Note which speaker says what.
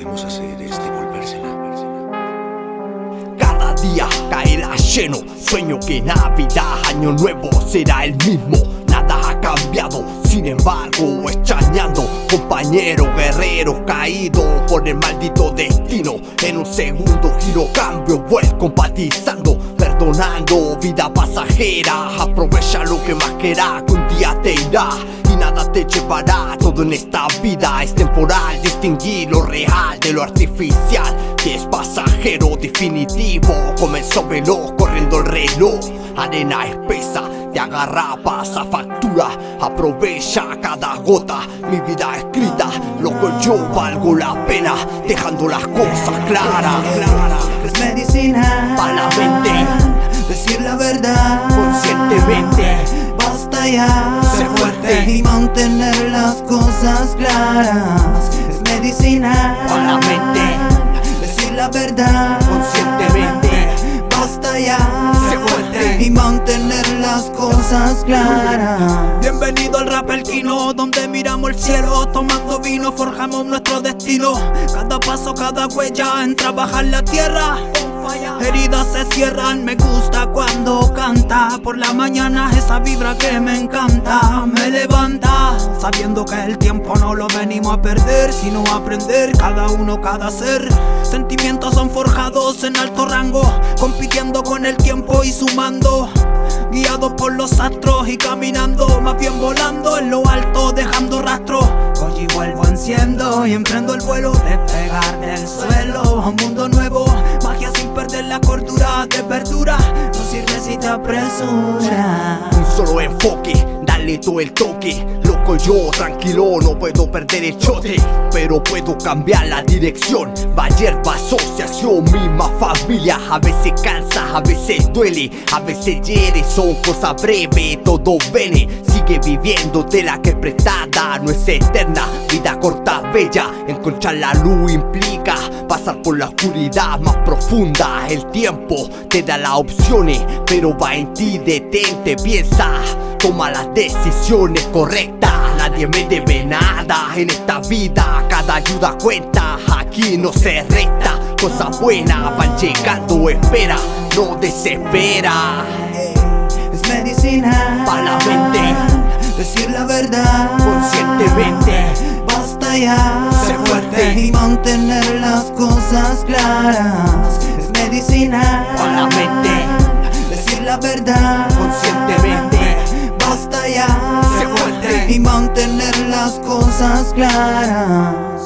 Speaker 1: podemos hacer es devolvérsela.
Speaker 2: Cada día caerá lleno, sueño que Navidad, Año Nuevo será el mismo. Nada ha cambiado, sin embargo, extrañando compañero guerrero caído por el maldito destino. En un segundo giro cambio, vuelvo compatizando, perdonando, vida pasajera. Aprovecha lo que más querrá, que un día te irá nada te llevará. Todo en esta vida es temporal, distinguir lo real de lo artificial. Que es pasajero definitivo, comenzó veloz corriendo el reloj. Arena espesa, te agarra, pasa factura. Aprovecha cada gota, mi vida escrita. Loco, yo valgo la pena, dejando las cosas claras.
Speaker 3: Es medicina
Speaker 2: Pa' la mente.
Speaker 3: Decir la verdad
Speaker 2: Conscientemente,
Speaker 3: Ya
Speaker 2: Sé fuerte.
Speaker 3: Y mantener las cosas claras Es medicina
Speaker 2: Pa' la mente.
Speaker 3: Decir la verdad
Speaker 2: conscientemente.
Speaker 3: Basta ya
Speaker 2: Sé fuerte.
Speaker 3: Y mantener las cosas claras
Speaker 4: Bienvenido al rap el Kino, donde miramos el cielo, tomando vino, forjamos nuestro destino. Cada paso, cada huella en trabajar la tierra. Heridas se cierran, me gusta cuando canta. Por la mañana esa vibra que me encanta, me levanta. Sabiendo que el tiempo no lo venimos a perder, sino a aprender cada uno, cada ser. Sentimientos son forjados en alto rango, compitiendo con el tiempo y sumando. Guiado por los astros y caminando, más bien volando en lo alto, dejando rastro. Hoy vuelvo, enciendo y emprendo el vuelo, despegar del suelo un mundo nuevo. Magia perder la cordura de verdura, no sirve si te apresura.
Speaker 2: un solo enfoque, dale todo el toque. Loco yo, tranquilo, no puedo perder el chote, pero puedo cambiar la dirección. Bayerba, asociación, misma familia. A veces cansa, a veces duele, a veces hiere, son cosas breves, todo viene. Sigue viviendo de la que es prestada, no es eterna, vida corta, bella. Encontrar la luz implica pasar por la oscuridad más profunda. El tiempo te da las opciones, pero va en ti, detente, piensa. Toma las decisiones correctas, nadie me debe nada en esta vida, cada ayuda cuenta, aquí no se resta, cosas buenas van llegando, espera, no desespera,
Speaker 3: Es medicina
Speaker 2: Pa' la mente.
Speaker 3: Decir la verdad
Speaker 2: conscientemente,
Speaker 3: Basta ya la verdad.
Speaker 2: Conscientemente,
Speaker 3: Basta ya.
Speaker 2: Sé fuerte.
Speaker 3: Y mantener las cosas claras